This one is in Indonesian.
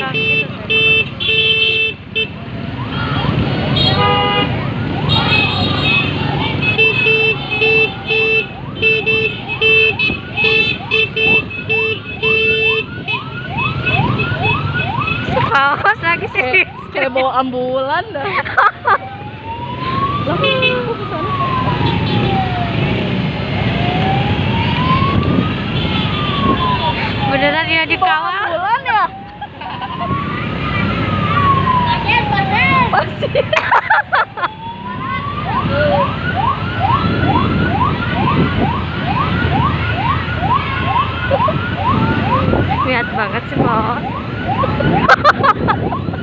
Haus lagi sih. Kayak bawa ambulan dah. Lah, aku Beneran ya dikawal. lihat banget sih, Bos.